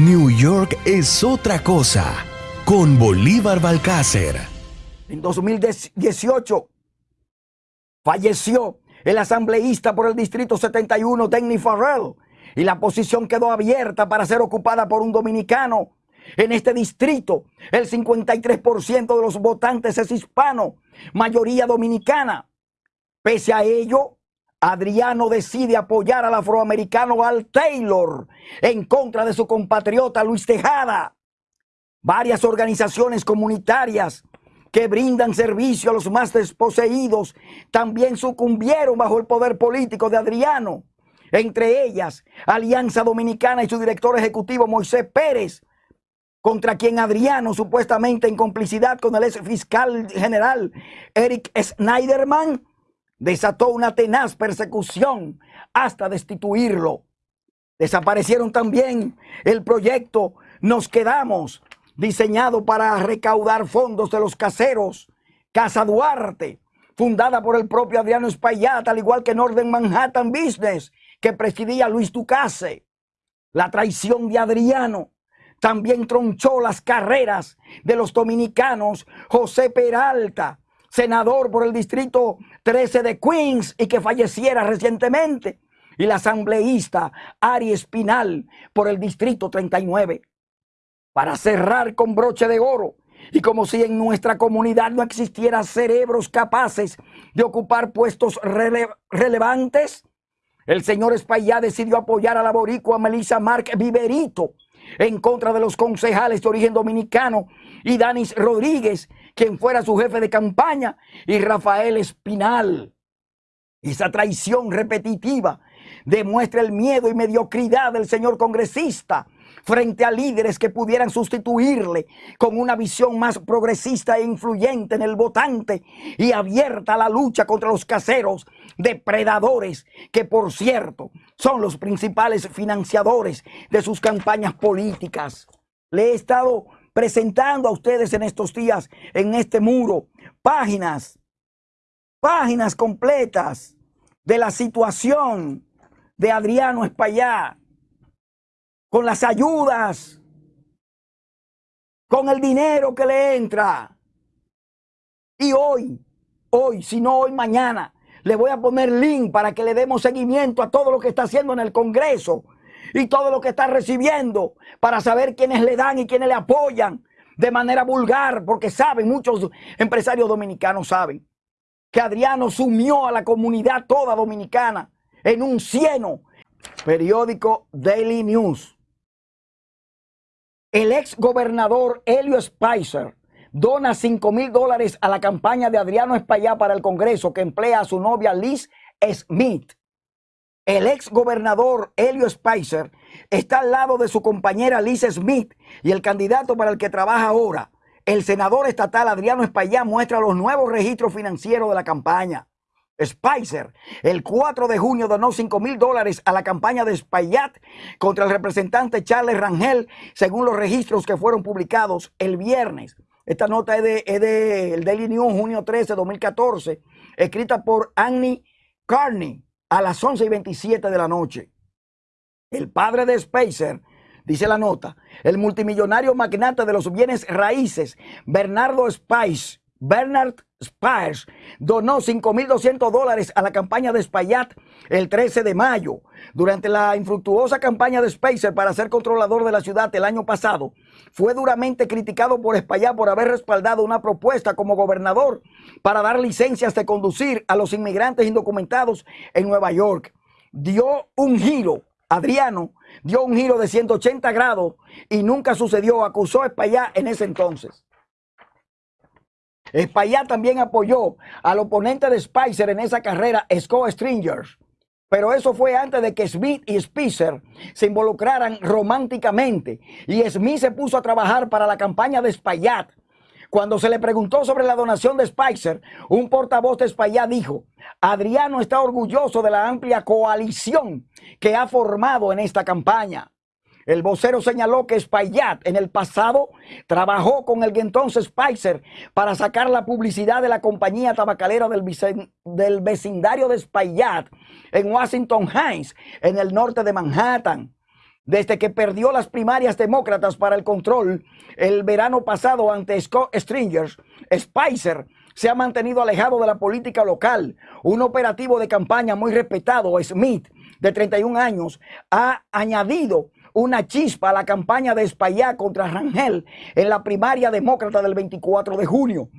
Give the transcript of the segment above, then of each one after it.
New York es otra cosa con Bolívar Balcácer. En 2018 falleció el asambleísta por el Distrito 71, Denny Farrell, y la posición quedó abierta para ser ocupada por un dominicano. En este distrito, el 53% de los votantes es hispano, mayoría dominicana. Pese a ello, Adriano decide apoyar al afroamericano Al Taylor en contra de su compatriota Luis Tejada. Varias organizaciones comunitarias que brindan servicio a los más desposeídos también sucumbieron bajo el poder político de Adriano. Entre ellas, Alianza Dominicana y su director ejecutivo Moisés Pérez, contra quien Adriano, supuestamente en complicidad con el ex fiscal general Eric Schneiderman, desató una tenaz persecución hasta destituirlo. Desaparecieron también el proyecto Nos Quedamos, diseñado para recaudar fondos de los caseros. Casa Duarte, fundada por el propio Adriano Espaillat, al igual que Northern Manhattan Business, que presidía Luis Ducase. La traición de Adriano también tronchó las carreras de los dominicanos José Peralta, senador por el distrito 13 de Queens y que falleciera recientemente, y la asambleísta Ari Espinal por el distrito 39. Para cerrar con broche de oro, y como si en nuestra comunidad no existiera cerebros capaces de ocupar puestos relevantes, el señor Espaillá decidió apoyar a la boricua Melissa Mark Viverito en contra de los concejales de origen dominicano y Danis Rodríguez, quien fuera su jefe de campaña, y Rafael Espinal. Esa traición repetitiva demuestra el miedo y mediocridad del señor congresista frente a líderes que pudieran sustituirle con una visión más progresista e influyente en el votante y abierta a la lucha contra los caseros depredadores que por cierto son los principales financiadores de sus campañas políticas. Le he estado presentando a ustedes en estos días, en este muro, páginas, páginas completas de la situación de Adriano Espaillá, con las ayudas, con el dinero que le entra. Y hoy, hoy, si no hoy, mañana, le voy a poner link para que le demos seguimiento a todo lo que está haciendo en el Congreso y todo lo que está recibiendo para saber quiénes le dan y quiénes le apoyan de manera vulgar, porque saben, muchos empresarios dominicanos saben que Adriano sumió a la comunidad toda dominicana en un cieno. Periódico Daily News. El ex gobernador Helio Spicer dona 5 mil dólares a la campaña de Adriano Espaillá para el Congreso que emplea a su novia Liz Smith. El ex gobernador Helio Spicer está al lado de su compañera Liz Smith y el candidato para el que trabaja ahora, el senador estatal Adriano Espaillá, muestra los nuevos registros financieros de la campaña. Spicer, el 4 de junio donó 5 mil dólares a la campaña de Espaillat contra el representante Charles Rangel, según los registros que fueron publicados el viernes. Esta nota es de, el Daily News, junio 13, 2014, escrita por Annie Carney a las 11 y 27 de la noche. El padre de Spicer, dice la nota, el multimillonario magnate de los bienes raíces, Bernardo Spice, Bernard Spies donó 5.200 dólares a la campaña de Spayat el 13 de mayo. Durante la infructuosa campaña de Spacer para ser controlador de la ciudad el año pasado, fue duramente criticado por Spayat por haber respaldado una propuesta como gobernador para dar licencias de conducir a los inmigrantes indocumentados en Nueva York. Dio un giro, Adriano dio un giro de 180 grados y nunca sucedió, acusó a en ese entonces. Espaillat también apoyó al oponente de Spicer en esa carrera, Scott Stringers. Pero eso fue antes de que Smith y Spicer se involucraran románticamente. Y Smith se puso a trabajar para la campaña de Spayat. Cuando se le preguntó sobre la donación de Spicer, un portavoz de Spayat dijo, Adriano está orgulloso de la amplia coalición que ha formado en esta campaña. El vocero señaló que Spayat en el pasado trabajó con el entonces Spicer para sacar la publicidad de la compañía tabacalera del, vecindario de Spayat en Washington Heights, en el norte de Manhattan. desde que perdió las primarias demócratas para el control el verano pasado ante Scott Stringers, Spicer se ha mantenido alejado de la política local. Un operativo de campaña muy respetado, Smith, de 31 años, ha añadido una chispa a la campaña de Espaillá contra Rangel en la primaria demócrata del 24 de junio.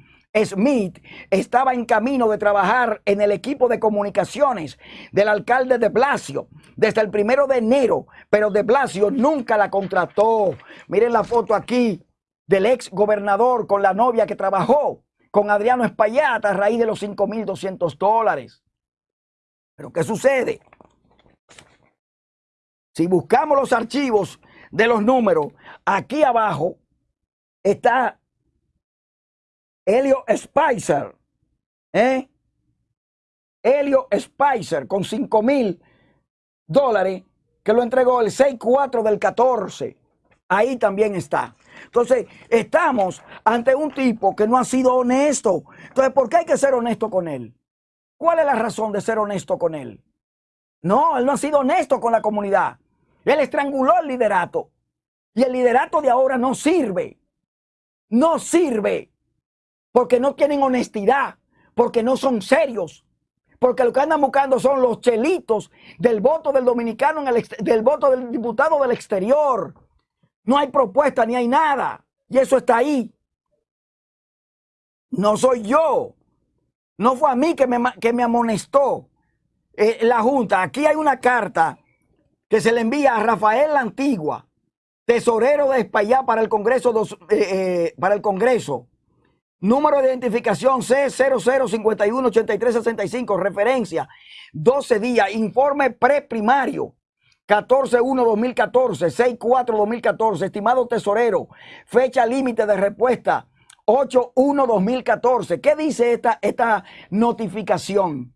Smith estaba en camino de trabajar en el equipo de comunicaciones del alcalde de Blasio desde el primero de enero, pero de Blasio nunca la contrató. Miren la foto aquí del ex gobernador con la novia que trabajó con Adriano Espaillat a raíz de los 5.200 dólares. Pero ¿qué sucede? Si buscamos los archivos de los números, aquí abajo está Helio Spicer. ¿eh? Helio Spicer con 5 mil dólares que lo entregó el 6-4 del 14. Ahí también está. Entonces, estamos ante un tipo que no ha sido honesto. Entonces, ¿por qué hay que ser honesto con él? ¿Cuál es la razón de ser honesto con él? No, él no ha sido honesto con la comunidad. Él estranguló el liderato. Y el liderato de ahora no sirve. No sirve. Porque no tienen honestidad. Porque no son serios. Porque lo que andan buscando son los chelitos del voto del dominicano, en el, del voto del diputado del exterior. No hay propuesta ni hay nada. Y eso está ahí. No soy yo. No fue a mí que me, que me amonestó eh, la Junta. Aquí hay una carta que se le envía a Rafael Antigua, tesorero de España para el Congreso, eh, eh, para el Congreso. Número de identificación C00518365, referencia 12 días, informe preprimario 14-1-2014, 6-4-2014, estimado tesorero, fecha límite de respuesta 8-1-2014. ¿Qué dice esta, esta notificación?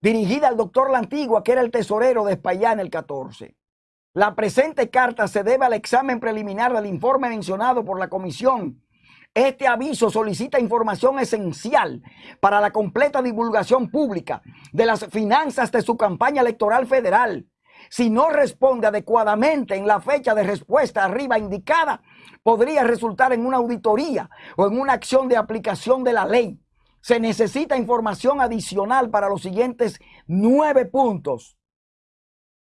Dirigida al doctor La Antigua, que era el tesorero de España en el 14. La presente carta se debe al examen preliminar del informe mencionado por la comisión. Este aviso solicita información esencial para la completa divulgación pública de las finanzas de su campaña electoral federal. Si no responde adecuadamente en la fecha de respuesta arriba indicada, podría resultar en una auditoría o en una acción de aplicación de la ley se necesita información adicional para los siguientes nueve puntos.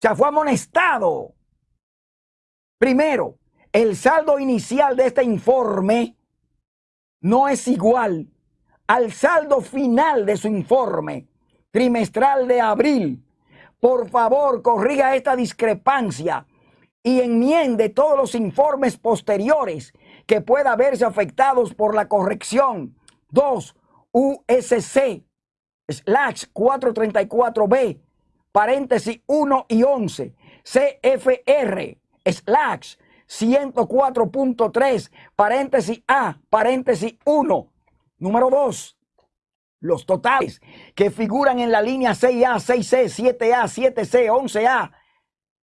O fue amonestado. Primero, el saldo inicial de este informe no es igual al saldo final de su informe trimestral de abril. Por favor, corrija esta discrepancia y enmiende todos los informes posteriores que pueda verse afectados por la corrección. Dos, USC slash 434B, paréntesis 1 y 11, CFR slash 104.3, paréntesis A, paréntesis 1. Número 2. Los totales que figuran en la línea 6A, 6C, 7A, 7C, 11A,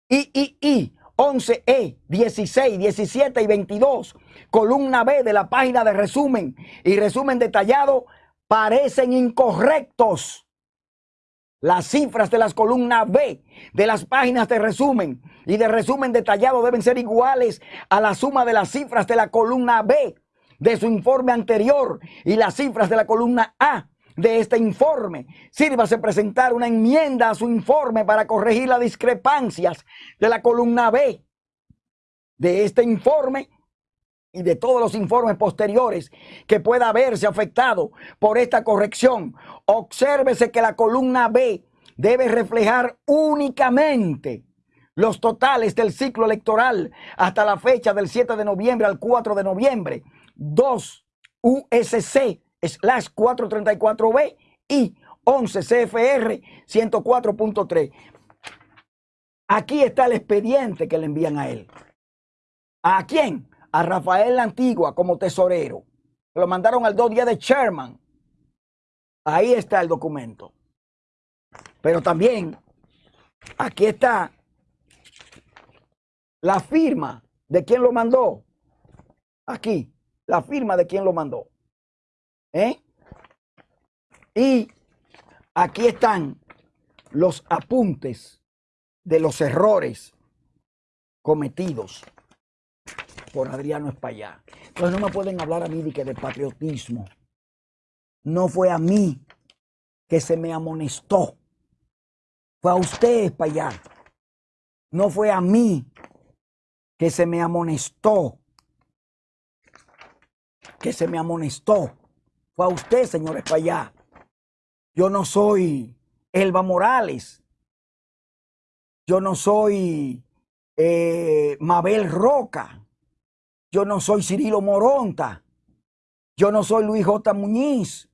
III, 11E, 16, 17 y 22. Columna B de la página de resumen y resumen detallado parecen incorrectos. Las cifras de las columnas B de las páginas de resumen y de resumen detallado deben ser iguales a la suma de las cifras de la columna B de su informe anterior y las cifras de la columna A de este informe. Sírvase presentar una enmienda a su informe para corregir las discrepancias de la columna B de este informe y de todos los informes posteriores que pueda haberse afectado por esta corrección. Obsérvese que la columna B debe reflejar únicamente los totales del ciclo electoral hasta la fecha del 7 de noviembre al 4 de noviembre. 2 USC slash 434B y 11 CFR 104.3. Aquí está el expediente que le envían a él. ¿A quién? A Rafael la Antigua como tesorero. Lo mandaron al dos días de Sherman. Ahí está el documento. Pero también aquí está la firma de quien lo mandó. Aquí, la firma de quien lo mandó. ¿Eh? Y aquí están los apuntes de los errores cometidos por Adriano Espaillá. Entonces no me pueden hablar a mí de que de patriotismo. No fue a mí que se me amonestó. Fue a usted, Espaillá. No fue a mí que se me amonestó. Que se me amonestó. Fue a usted, señor Espaillá. Yo no soy Elba Morales. Yo no soy eh, Mabel Roca. Yo no soy Cirilo Moronta. Yo no soy Luis J. Muñiz.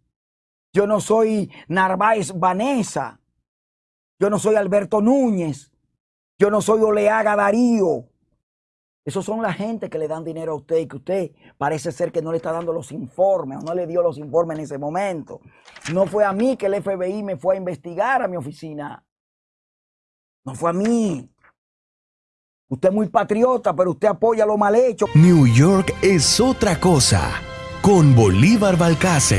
Yo no soy Narváez Vanessa. Yo no soy Alberto Núñez. Yo no soy Oleaga Darío. Esos son la gente que le dan dinero a usted y que usted parece ser que no le está dando los informes o no le dio los informes en ese momento. No fue a mí que el FBI me fue a investigar a mi oficina. No fue a mí. Usted es muy patriota, pero usted apoya lo mal hecho. New York es otra cosa. Con Bolívar Balcácer.